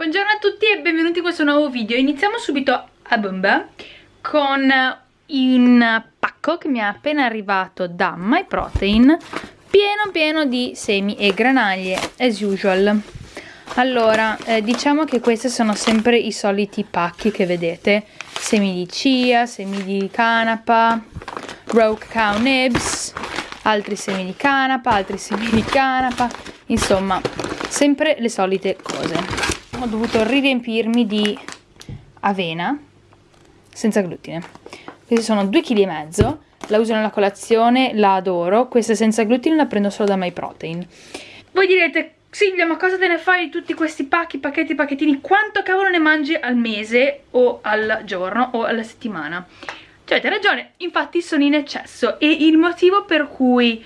Buongiorno a tutti e benvenuti in questo nuovo video. Iniziamo subito a bomba con un pacco che mi è appena arrivato da MyProtein pieno pieno di semi e granaglie as usual. Allora eh, diciamo che questi sono sempre i soliti pacchi che vedete. Semi di chia, semi di canapa rogue cow nibs altri semi di canapa, altri semi di canapa. Insomma sempre le solite cose ho dovuto riempirmi di avena senza glutine. Questi sono 2,5 kg la uso nella colazione, la adoro. Questa senza glutine la prendo solo da MyProtein. Voi direte Silvia ma cosa te ne fai di tutti questi pacchi, pacchetti, pacchettini? Quanto cavolo ne mangi al mese o al giorno o alla settimana? Cioè avete ragione, infatti sono in eccesso e il motivo per cui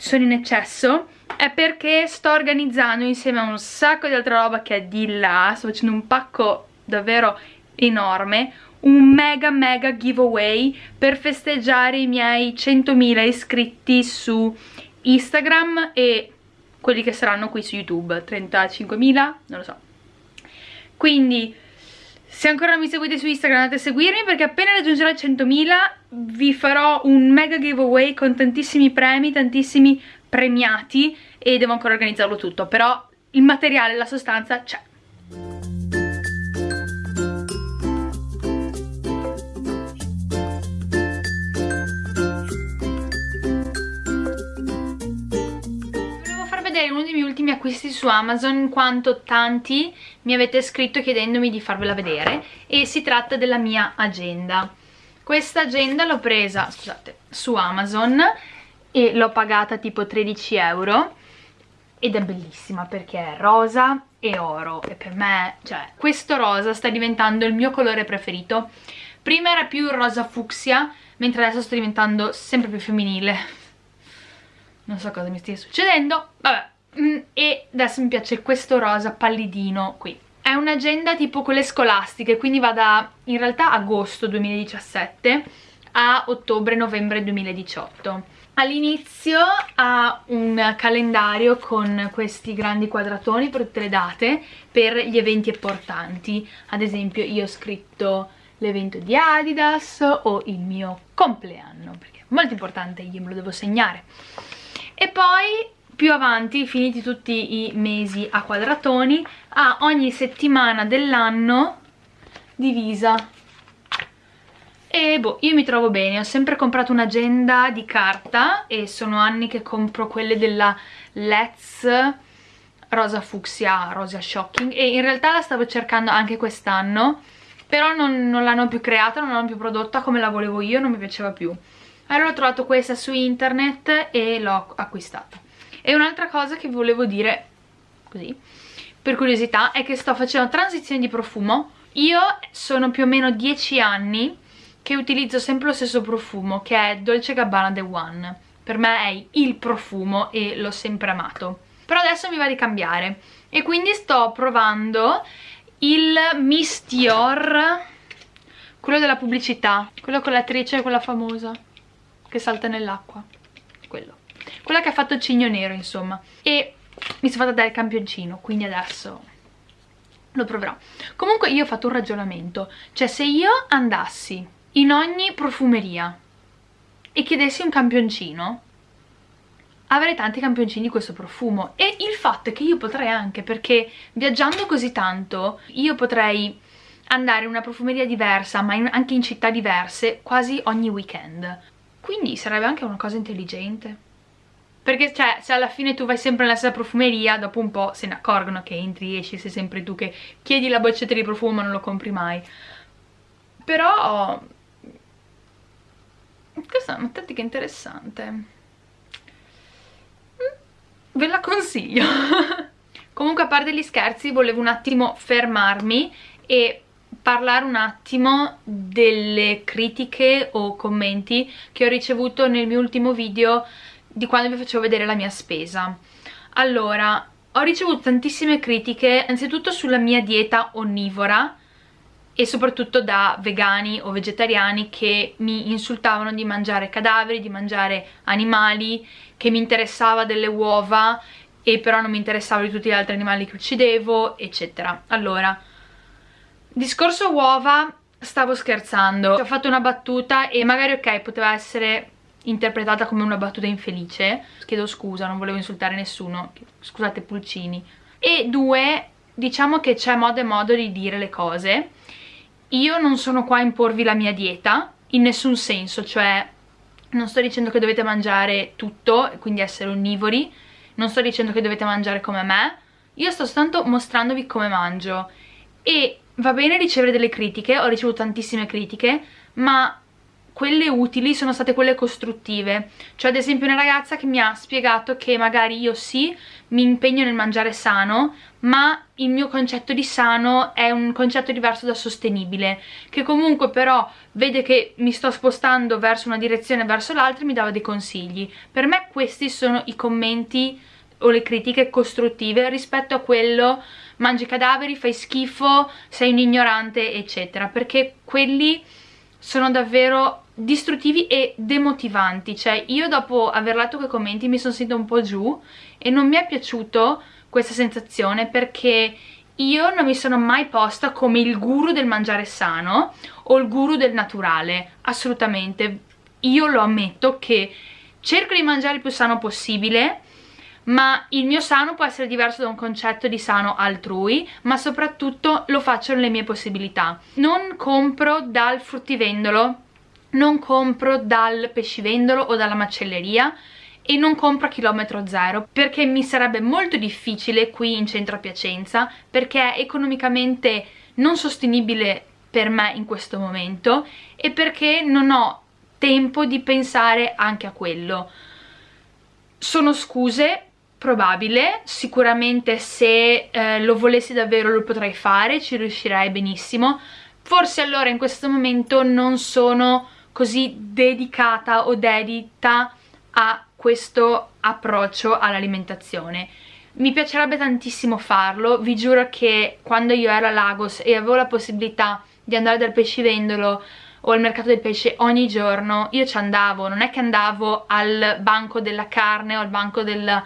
sono in eccesso è perché sto organizzando insieme a un sacco di altra roba che è di là, sto facendo un pacco davvero enorme, un mega mega giveaway per festeggiare i miei 100.000 iscritti su Instagram e quelli che saranno qui su YouTube, 35.000, non lo so. Quindi se ancora non mi seguite su Instagram andate a seguirmi perché appena raggiungerò i 100.000 vi farò un mega giveaway con tantissimi premi, tantissimi premiati e devo ancora organizzarlo tutto, però il materiale, la sostanza c'è. Vedere uno dei miei ultimi acquisti su Amazon in quanto tanti mi avete scritto chiedendomi di farvela vedere e si tratta della mia agenda. Questa agenda l'ho presa, scusate, su Amazon e l'ho pagata tipo 13 euro ed è bellissima perché è rosa e oro e per me, cioè, questo rosa sta diventando il mio colore preferito. Prima era più rosa fucsia mentre adesso sta diventando sempre più femminile. Non so cosa mi stia succedendo, vabbè mm, e adesso mi piace questo rosa pallidino qui è un'agenda tipo quelle scolastiche quindi va da in realtà agosto 2017 a ottobre-novembre 2018 All'inizio ha un calendario con questi grandi quadratoni per tutte le date per gli eventi importanti. Ad esempio io ho scritto l'evento di Adidas o il mio compleanno, perché è molto importante, io me lo devo segnare. E poi più avanti, finiti tutti i mesi a quadratoni, ha ogni settimana dell'anno divisa. E boh, io mi trovo bene, ho sempre comprato un'agenda di carta e sono anni che compro quelle della Let's rosa fucsia, rosa shocking e in realtà la stavo cercando anche quest'anno però non, non l'hanno più creata, non l'hanno più prodotta come la volevo io, non mi piaceva più. Allora ho trovato questa su internet e l'ho acquistata e un'altra cosa che volevo dire così per curiosità è che sto facendo transizione di profumo. Io sono più o meno 10 anni che utilizzo sempre lo stesso profumo che è Dolce Gabbana The One. Per me è il profumo e l'ho sempre amato. Però adesso mi va di cambiare. E quindi sto provando il Miss Dior quello della pubblicità quello con l'attrice, quella famosa che salta nell'acqua quella che ha fatto il cigno nero insomma. E mi sono fatta dare il campioncino quindi adesso lo proverò. Comunque io ho fatto un ragionamento. Cioè se io andassi in ogni profumeria e chiedessi un campioncino avrei tanti campioncini di questo profumo. E il fatto è che io potrei anche perché viaggiando così tanto io potrei andare in una profumeria diversa ma in, anche in città diverse quasi ogni weekend. Quindi sarebbe anche una cosa intelligente perché cioè se alla fine tu vai sempre nella stessa profumeria dopo un po' se ne accorgono che entri e esci sei sempre tu che chiedi la boccetta di profumo ma non lo compri mai però questa è una tattica interessante. Mm, ve la consiglio. Comunque a parte gli scherzi volevo un attimo fermarmi e parlare un attimo delle critiche o commenti che ho ricevuto nel mio ultimo video di quando vi facevo vedere la mia spesa. Allora, ho ricevuto tantissime critiche, anzitutto sulla mia dieta onnivora, e soprattutto da vegani o vegetariani che mi insultavano di mangiare cadaveri, di mangiare animali, che mi interessava delle uova e però non mi interessavo di tutti gli altri animali che uccidevo, eccetera. Allora, discorso uova, stavo scherzando, ho fatto una battuta e magari ok, poteva essere interpretata come una battuta infelice, chiedo scusa, non volevo insultare nessuno, scusate pulcini. E due, diciamo che c'è modo e modo di dire le cose. Io non sono qua a imporvi la mia dieta, in nessun senso, cioè non sto dicendo che dovete mangiare tutto, quindi essere onnivori, non sto dicendo che dovete mangiare come me, io sto soltanto mostrandovi come mangio e va bene ricevere delle critiche, ho ricevuto tantissime critiche, ma quelle utili sono state quelle costruttive. Cioè ad esempio una ragazza che mi ha spiegato che magari io sì mi impegno nel mangiare sano ma il mio concetto di sano è un concetto diverso da sostenibile che comunque però vede che mi sto spostando verso una direzione verso l'altra e mi dava dei consigli. Per me questi sono i commenti o le critiche costruttive rispetto a quello mangi cadaveri, fai schifo, sei un ignorante eccetera perché quelli sono davvero distruttivi e demotivanti. Cioè io dopo aver letto quei commenti mi sono sentita un po' giù e non mi è piaciuto questa sensazione perché io non mi sono mai posta come il guru del mangiare sano o il guru del naturale, assolutamente. Io lo ammetto che cerco di mangiare il più sano possibile ma il mio sano può essere diverso da un concetto di sano altrui, ma soprattutto lo faccio nelle mie possibilità. Non compro dal fruttivendolo, non compro dal pescivendolo o dalla macelleria e non compro a chilometro zero perché mi sarebbe molto difficile qui in centro a Piacenza perché è economicamente non sostenibile per me in questo momento e perché non ho tempo di pensare anche a quello. Sono scuse probabile, sicuramente se eh, lo volessi davvero lo potrei fare, ci riuscirei benissimo, forse allora in questo momento non sono così dedicata o dedita a questo approccio all'alimentazione. Mi piacerebbe tantissimo farlo, vi giuro che quando io ero a Lagos e avevo la possibilità di andare dal pescivendolo o al mercato del pesce ogni giorno, io ci andavo, non è che andavo al banco della carne o al banco del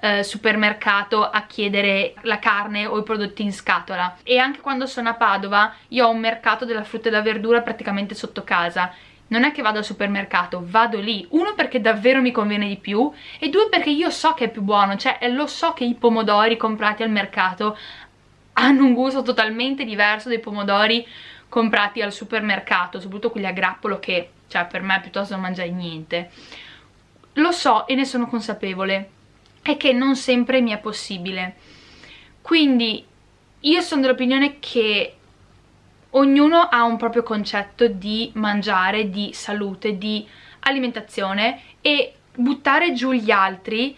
eh, supermercato a chiedere la carne o i prodotti in scatola. E anche quando sono a Padova io ho un mercato della frutta e della verdura praticamente sotto casa non è che vado al supermercato, vado lì uno perché davvero mi conviene di più e due perché io so che è più buono cioè lo so che i pomodori comprati al mercato hanno un gusto totalmente diverso dai pomodori comprati al supermercato soprattutto quelli a grappolo che cioè per me piuttosto non mangiare niente lo so e ne sono consapevole è che non sempre mi è possibile. Quindi io sono dell'opinione che ognuno ha un proprio concetto di mangiare, di salute, di alimentazione e buttare giù gli altri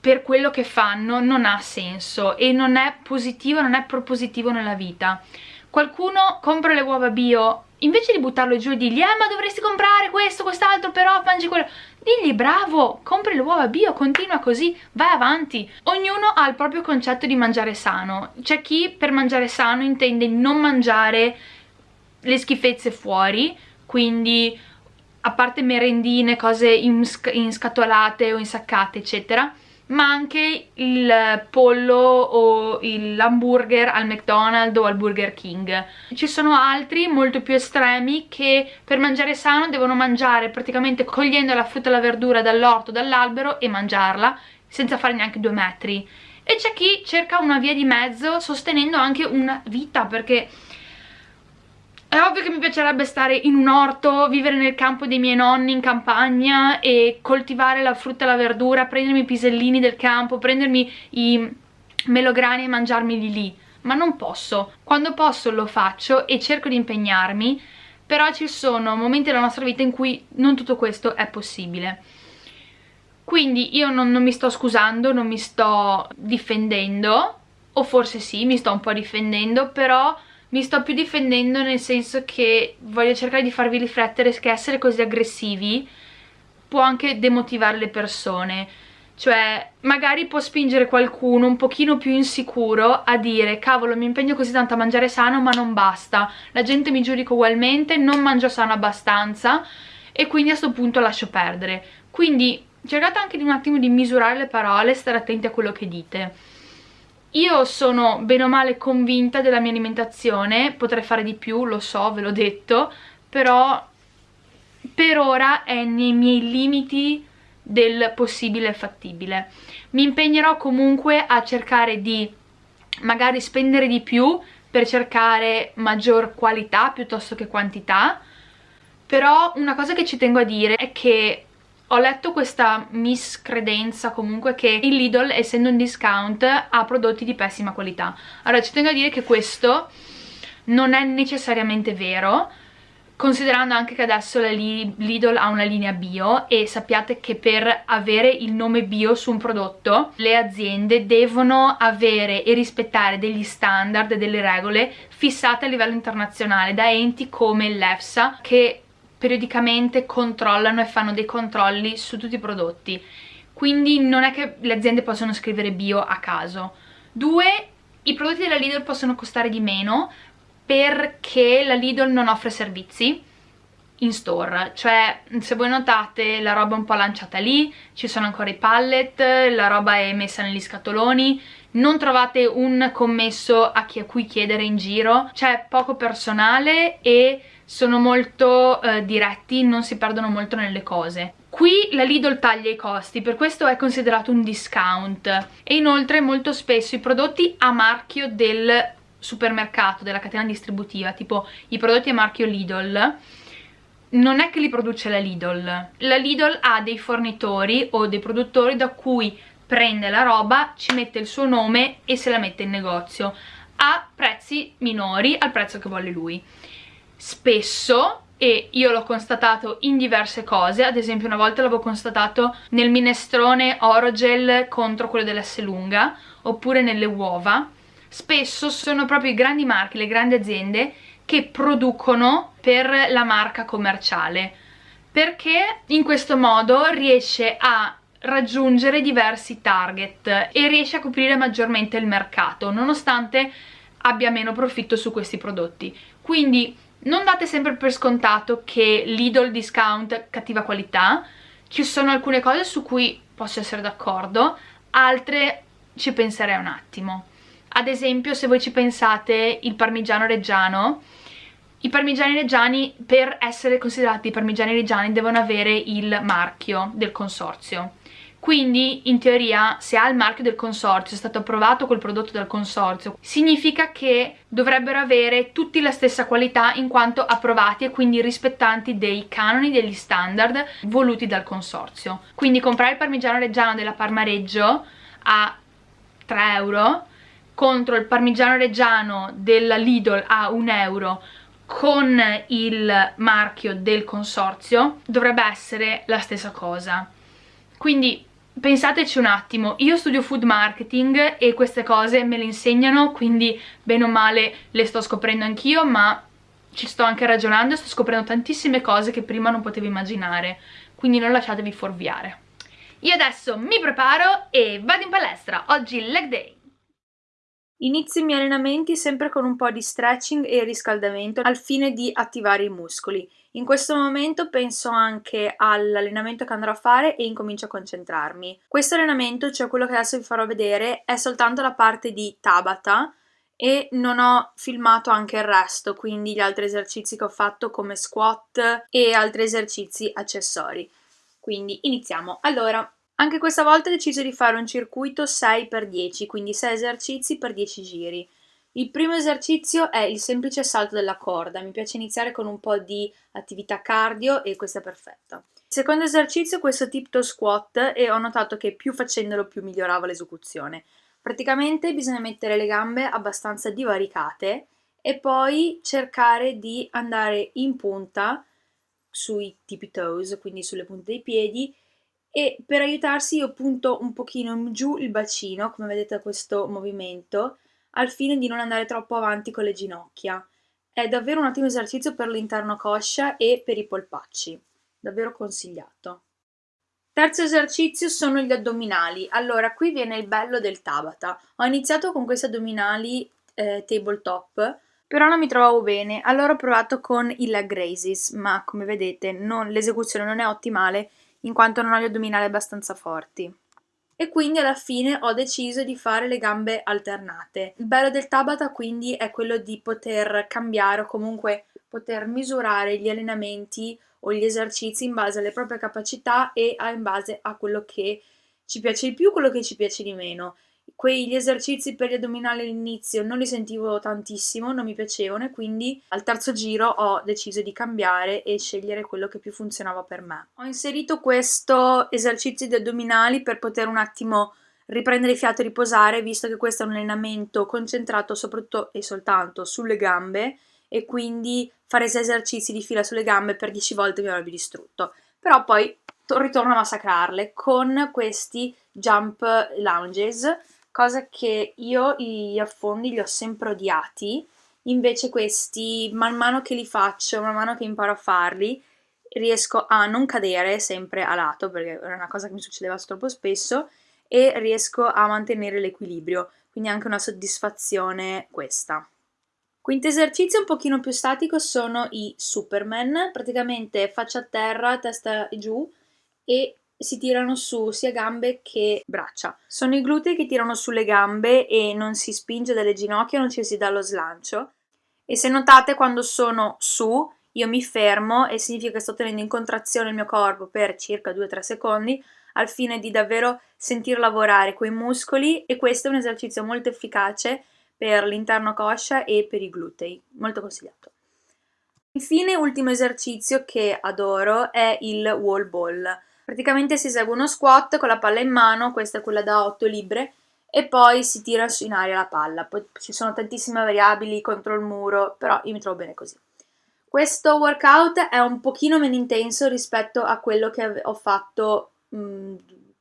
per quello che fanno non ha senso e non è positivo, non è propositivo nella vita. Qualcuno compra le uova bio invece di buttarlo giù e dirgli eh ma dovresti comprare questo, quest'altro però mangi quello digli bravo, compri le uova bio, continua così, vai avanti. Ognuno ha il proprio concetto di mangiare sano. C'è chi per mangiare sano intende non mangiare le schifezze fuori quindi a parte merendine, cose inscatolate o insaccate eccetera ma anche il pollo o l'hamburger al McDonald's o al Burger King. Ci sono altri molto più estremi che per mangiare sano devono mangiare praticamente cogliendo la frutta e la verdura dall'orto, dall'albero e mangiarla senza fare neanche due metri. E c'è chi cerca una via di mezzo sostenendo anche una vita perché è ovvio che mi piacerebbe stare in un orto, vivere nel campo dei miei nonni in campagna e coltivare la frutta e la verdura, prendermi i pisellini del campo, prendermi i melograni e mangiarmeli lì, ma non posso. Quando posso lo faccio e cerco di impegnarmi, però ci sono momenti della nostra vita in cui non tutto questo è possibile. Quindi io non, non mi sto scusando, non mi sto difendendo, o forse sì, mi sto un po' difendendo, però mi sto più difendendo nel senso che voglio cercare di farvi riflettere che essere così aggressivi può anche demotivare le persone. Cioè magari può spingere qualcuno un pochino più insicuro a dire cavolo mi impegno così tanto a mangiare sano ma non basta. La gente mi giudica ugualmente, non mangio sano abbastanza e quindi a questo punto lascio perdere. Quindi cercate anche di un attimo di misurare le parole, stare attenti a quello che dite. Io sono bene o male convinta della mia alimentazione, potrei fare di più, lo so, ve l'ho detto, però per ora è nei miei limiti del possibile e fattibile. Mi impegnerò comunque a cercare di magari spendere di più per cercare maggior qualità piuttosto che quantità, però una cosa che ci tengo a dire è che ho letto questa miscredenza comunque che il Lidl essendo un discount ha prodotti di pessima qualità. Allora ci tengo a dire che questo non è necessariamente vero considerando anche che adesso la Lidl ha una linea bio e sappiate che per avere il nome bio su un prodotto le aziende devono avere e rispettare degli standard delle regole fissate a livello internazionale da enti come l'EFSA che periodicamente controllano e fanno dei controlli su tutti i prodotti. Quindi non è che le aziende possono scrivere bio a caso. Due, i prodotti della Lidl possono costare di meno perché la Lidl non offre servizi in store, cioè se voi notate la roba è un po' lanciata lì, ci sono ancora i pallet, la roba è messa negli scatoloni, non trovate un commesso a, chi, a cui chiedere in giro, c'è poco personale e sono molto eh, diretti, non si perdono molto nelle cose. Qui la Lidl taglia i costi, per questo è considerato un discount e inoltre molto spesso i prodotti a marchio del supermercato, della catena distributiva, tipo i prodotti a marchio Lidl, non è che li produce la Lidl. La Lidl ha dei fornitori o dei produttori da cui prende la roba, ci mette il suo nome e se la mette in negozio a prezzi minori al prezzo che vuole lui. Spesso e io l'ho constatato in diverse cose, ad esempio una volta l'avevo constatato nel minestrone Orogel contro quello dell'S lunga, oppure nelle uova, spesso sono proprio i grandi marchi, le grandi aziende che producono per la marca commerciale, perché in questo modo riesce a raggiungere diversi target e riesce a coprire maggiormente il mercato, nonostante abbia meno profitto su questi prodotti. Quindi non date sempre per scontato che Lidl discount cattiva qualità, ci sono alcune cose su cui posso essere d'accordo, altre ci penserei un attimo. Ad esempio se voi ci pensate il parmigiano reggiano, i parmigiani reggiani per essere considerati parmigiani reggiani devono avere il marchio del consorzio quindi in teoria se ha il marchio del consorzio, è stato approvato quel prodotto dal consorzio, significa che dovrebbero avere tutti la stessa qualità in quanto approvati e quindi rispettanti dei canoni, degli standard voluti dal consorzio. Quindi comprare il parmigiano reggiano della Parmareggio a 3 euro contro il parmigiano reggiano della Lidl a 1 euro con il marchio del consorzio dovrebbe essere la stessa cosa. Quindi pensateci un attimo, io studio food marketing e queste cose me le insegnano, quindi bene o male le sto scoprendo anch'io, ma ci sto anche ragionando e sto scoprendo tantissime cose che prima non potevo immaginare, quindi non lasciatevi fuorviare. Io adesso mi preparo e vado in palestra, oggi leg day. Inizio i miei allenamenti sempre con un po' di stretching e riscaldamento al fine di attivare i muscoli. In questo momento penso anche all'allenamento che andrò a fare e incomincio a concentrarmi. Questo allenamento, cioè quello che adesso vi farò vedere, è soltanto la parte di Tabata e non ho filmato anche il resto, quindi gli altri esercizi che ho fatto come squat e altri esercizi accessori. Quindi iniziamo. Allora, anche questa volta ho deciso di fare un circuito 6x10, quindi 6 esercizi per 10 giri. Il primo esercizio è il semplice salto della corda, mi piace iniziare con un po' di attività cardio e questo è perfetto. Il secondo esercizio è questo tiptoe squat e ho notato che più facendolo più miglioravo l'esecuzione. Praticamente bisogna mettere le gambe abbastanza divaricate e poi cercare di andare in punta sui tippy toes, quindi sulle punte dei piedi e per aiutarsi io punto un pochino giù il bacino, come vedete da questo movimento, al fine di non andare troppo avanti con le ginocchia. È davvero un ottimo esercizio per l'interno coscia e per i polpacci, davvero consigliato. Terzo esercizio sono gli addominali. Allora, qui viene il bello del Tabata. Ho iniziato con questi addominali eh, tabletop, però non mi trovavo bene, allora ho provato con i leg raises, ma come vedete l'esecuzione non è ottimale in quanto non ho gli addominali abbastanza forti e quindi alla fine ho deciso di fare le gambe alternate. Il bello del Tabata quindi è quello di poter cambiare o comunque poter misurare gli allenamenti o gli esercizi in base alle proprie capacità e in base a quello che ci piace di più, quello che ci piace di meno quegli esercizi per gli addominali all'inizio non li sentivo tantissimo, non mi piacevano e quindi al terzo giro ho deciso di cambiare e scegliere quello che più funzionava per me. Ho inserito questo esercizio di addominali per poter un attimo riprendere fiato e riposare visto che questo è un allenamento concentrato soprattutto e soltanto sulle gambe e quindi fare 6 esercizi di fila sulle gambe per 10 volte mi avrebbe distrutto. Però poi ritorno a massacrarle con questi jump lunges cosa che io gli affondi li ho sempre odiati, invece questi man mano che li faccio, man mano che imparo a farli, riesco a non cadere sempre a lato, perché era una cosa che mi succedeva troppo spesso, e riesco a mantenere l'equilibrio, quindi anche una soddisfazione questa. Quinto esercizio un pochino più statico sono i Superman, praticamente faccia a terra, testa giù e si tirano su sia gambe che braccia. Sono i glutei che tirano sulle gambe e non si spinge dalle ginocchia, non ci si dà lo slancio. E se notate quando sono su, io mi fermo e significa che sto tenendo in contrazione il mio corpo per circa 2-3 secondi al fine di davvero sentir lavorare quei muscoli e questo è un esercizio molto efficace per l'interno coscia e per i glutei, molto consigliato. Infine, ultimo esercizio che adoro è il wall ball. Praticamente si esegue uno squat con la palla in mano, questa è quella da 8 libbre, e poi si tira in aria la palla. Poi ci sono tantissime variabili contro il muro, però io mi trovo bene così. Questo workout è un pochino meno intenso rispetto a quello che ho fatto mh,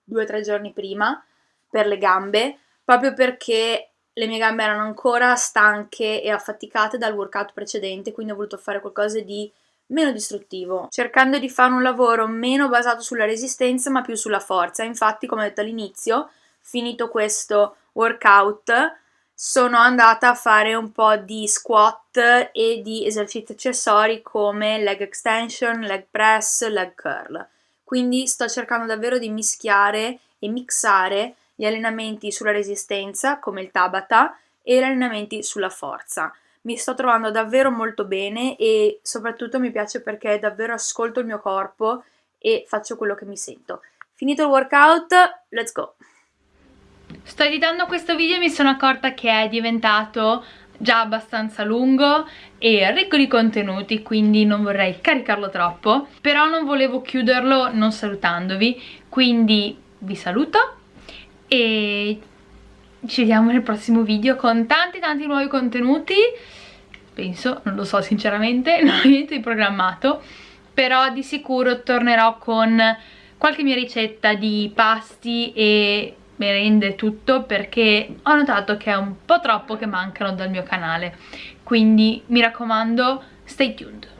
due o tre giorni prima per le gambe, proprio perché le mie gambe erano ancora stanche e affaticate dal workout precedente, quindi ho voluto fare qualcosa di meno distruttivo, cercando di fare un lavoro meno basato sulla resistenza ma più sulla forza. Infatti, come ho detto all'inizio, finito questo workout, sono andata a fare un po' di squat e di esercizi accessori come leg extension, leg press, leg curl. Quindi sto cercando davvero di mischiare e mixare gli allenamenti sulla resistenza, come il Tabata, e gli allenamenti sulla forza mi sto trovando davvero molto bene e soprattutto mi piace perché davvero ascolto il mio corpo e faccio quello che mi sento. Finito il workout, let's go! Sto editando questo video e mi sono accorta che è diventato già abbastanza lungo e ricco di contenuti quindi non vorrei caricarlo troppo però non volevo chiuderlo non salutandovi quindi vi saluto e ci vediamo nel prossimo video con tanti tanti nuovi contenuti penso, non lo so sinceramente, non ho niente di programmato, però di sicuro tornerò con qualche mia ricetta di pasti e merende tutto perché ho notato che è un po' troppo che mancano dal mio canale, quindi mi raccomando stay tuned!